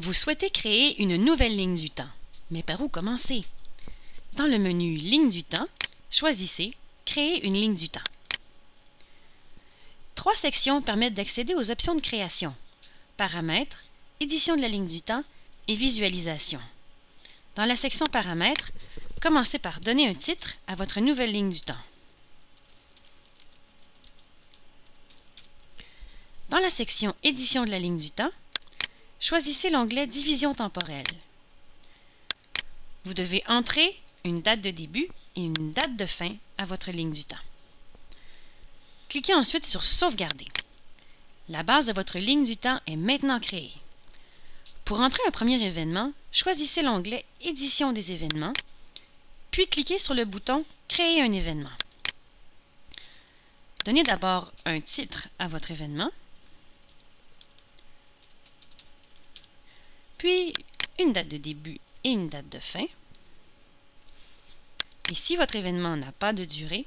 Vous souhaitez créer une nouvelle ligne du temps. Mais par où commencer? Dans le menu Ligne du temps, choisissez Créer une ligne du temps. Trois sections permettent d'accéder aux options de création. Paramètres, édition de la ligne du temps et visualisation. Dans la section Paramètres, commencez par donner un titre à votre nouvelle ligne du temps. Dans la section Édition de la ligne du temps, choisissez l'onglet Division temporelle. Vous devez entrer une date de début et une date de fin à votre ligne du temps. Cliquez ensuite sur Sauvegarder. La base de votre ligne du temps est maintenant créée. Pour entrer un premier événement, choisissez l'onglet Édition des événements, puis cliquez sur le bouton Créer un événement. Donnez d'abord un titre à votre événement, puis une date de début et une date de fin. Et si votre événement n'a pas de durée,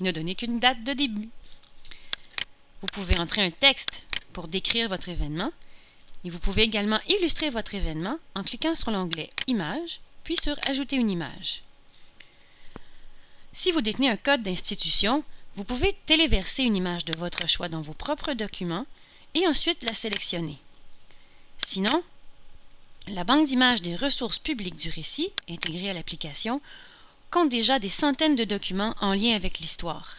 ne donnez qu'une date de début. Vous pouvez entrer un texte pour décrire votre événement et vous pouvez également illustrer votre événement en cliquant sur l'onglet Images, puis sur Ajouter une image. Si vous détenez un code d'institution, vous pouvez téléverser une image de votre choix dans vos propres documents et ensuite la sélectionner. Sinon, la banque d'images des ressources publiques du récit, intégrée à l'application, compte déjà des centaines de documents en lien avec l'histoire.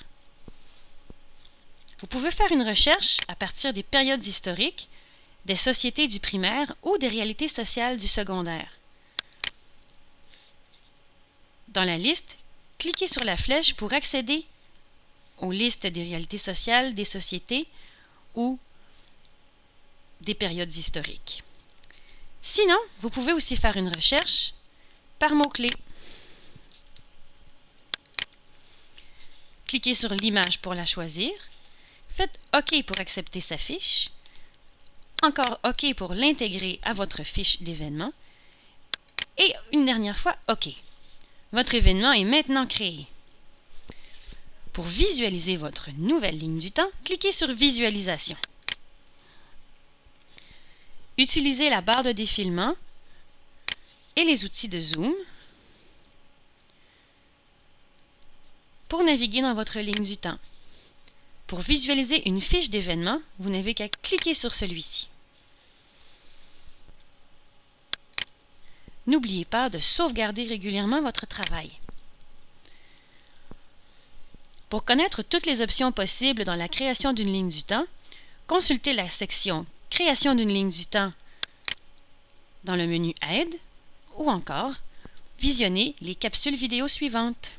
Vous pouvez faire une recherche à partir des périodes historiques, des sociétés du primaire ou des réalités sociales du secondaire. Dans la liste, cliquez sur la flèche pour accéder aux listes des réalités sociales, des sociétés ou des périodes historiques. Sinon, vous pouvez aussi faire une recherche par mots-clés. Cliquez sur l'image pour la choisir. Faites OK pour accepter sa fiche. Encore OK pour l'intégrer à votre fiche d'événement. Et une dernière fois, OK. Votre événement est maintenant créé. Pour visualiser votre nouvelle ligne du temps, cliquez sur Visualisation. Utilisez la barre de défilement et les outils de zoom pour naviguer dans votre ligne du temps. Pour visualiser une fiche d'événement, vous n'avez qu'à cliquer sur celui-ci. N'oubliez pas de sauvegarder régulièrement votre travail. Pour connaître toutes les options possibles dans la création d'une ligne du temps, consultez la section Création d'une ligne du temps dans le menu Aide ou encore visionnez les capsules vidéo suivantes.